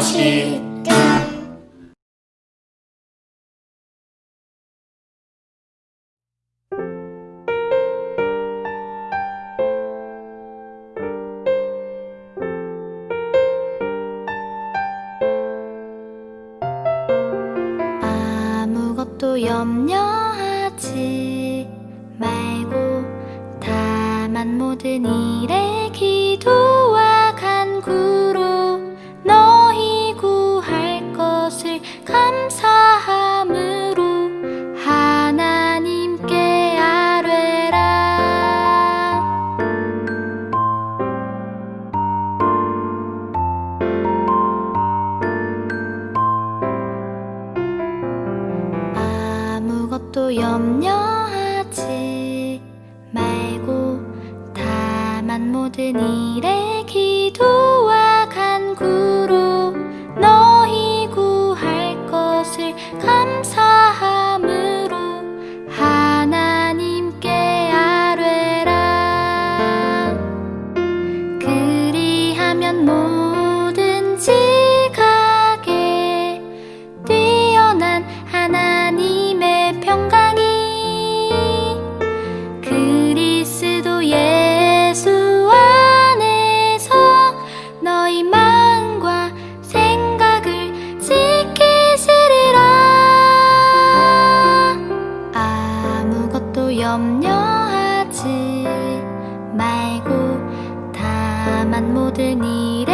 것이다 아무것도 염려하지 말고 다만 모든 일에 기도 또 염려하지 말고 다만 모든 일에 기도와 간구로 너희 구할 것을 감사함으로 하나님께 아뢰라. 그리하면 모 알고 다만 모든 일